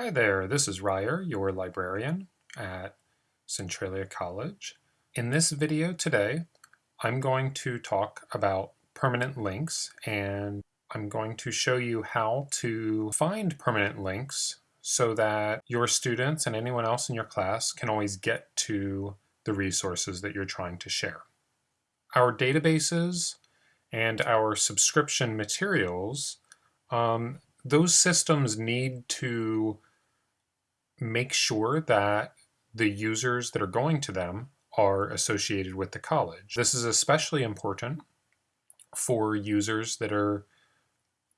Hi there, this is Ryer, your librarian at Centralia College. In this video today, I'm going to talk about permanent links and I'm going to show you how to find permanent links so that your students and anyone else in your class can always get to the resources that you're trying to share. Our databases and our subscription materials, um, those systems need to make sure that the users that are going to them are associated with the college. This is especially important for users that are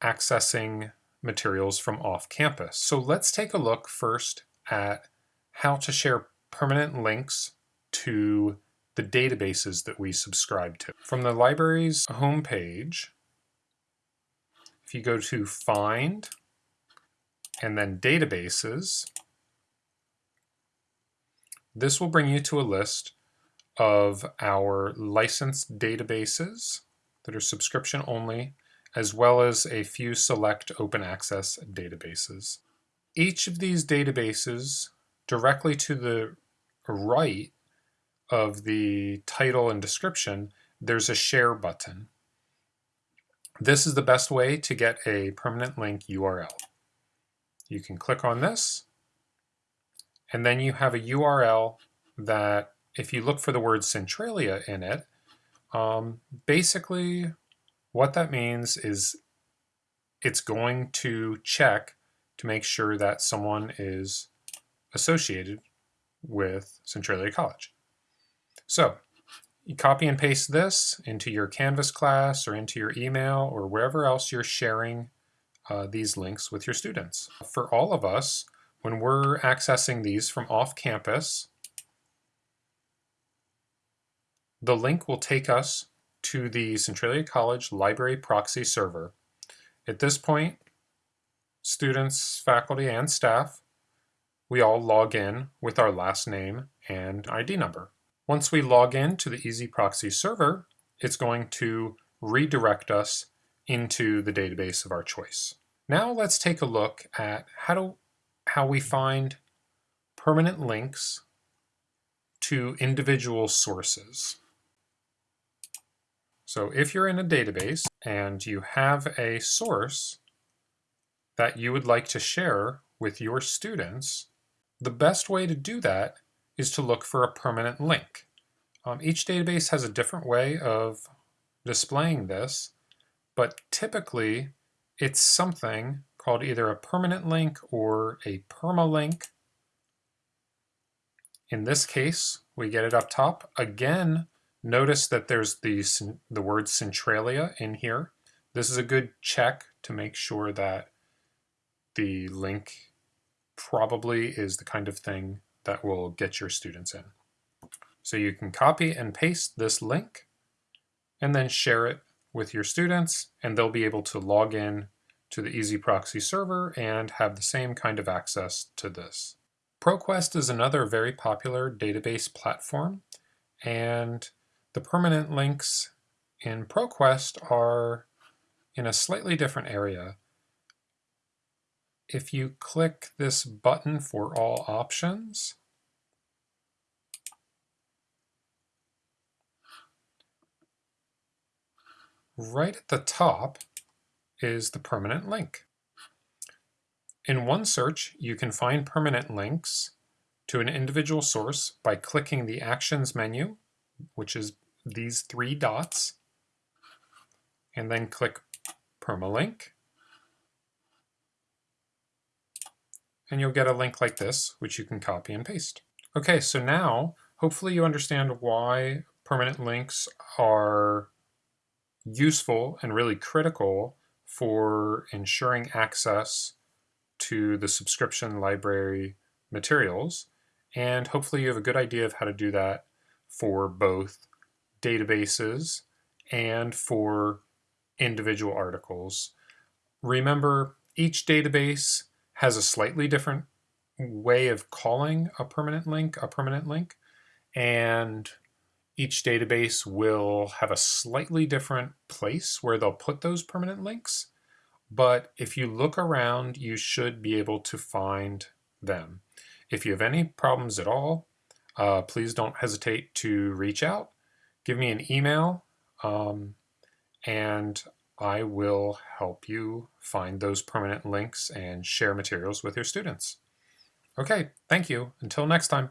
accessing materials from off campus. So let's take a look first at how to share permanent links to the databases that we subscribe to. From the library's homepage, if you go to Find and then Databases, this will bring you to a list of our licensed databases that are subscription only, as well as a few select open access databases. Each of these databases directly to the right of the title and description, there's a share button. This is the best way to get a permanent link URL. You can click on this and then you have a URL that, if you look for the word Centralia in it, um, basically what that means is it's going to check to make sure that someone is associated with Centralia College. So you copy and paste this into your Canvas class or into your email or wherever else you're sharing uh, these links with your students. For all of us, when we're accessing these from off campus, the link will take us to the Centralia College Library Proxy server. At this point, students, faculty, and staff, we all log in with our last name and ID number. Once we log in to the EZproxy server, it's going to redirect us into the database of our choice. Now let's take a look at how to how we find permanent links to individual sources. So if you're in a database and you have a source that you would like to share with your students, the best way to do that is to look for a permanent link. Um, each database has a different way of displaying this, but typically it's something called either a permanent link or a permalink. In this case, we get it up top. Again, notice that there's the, the word Centralia in here. This is a good check to make sure that the link probably is the kind of thing that will get your students in. So you can copy and paste this link and then share it with your students and they'll be able to log in to the EZproxy server and have the same kind of access to this. ProQuest is another very popular database platform, and the permanent links in ProQuest are in a slightly different area. If you click this button for all options, right at the top, is the permanent link. In one search, you can find permanent links to an individual source by clicking the Actions menu, which is these three dots, and then click Permalink. And you'll get a link like this, which you can copy and paste. Okay, so now hopefully you understand why permanent links are useful and really critical for ensuring access to the subscription library materials. And hopefully you have a good idea of how to do that for both databases and for individual articles. Remember, each database has a slightly different way of calling a permanent link a permanent link, and each database will have a slightly different place where they'll put those permanent links, but if you look around, you should be able to find them. If you have any problems at all, uh, please don't hesitate to reach out. Give me an email, um, and I will help you find those permanent links and share materials with your students. Okay, thank you. Until next time.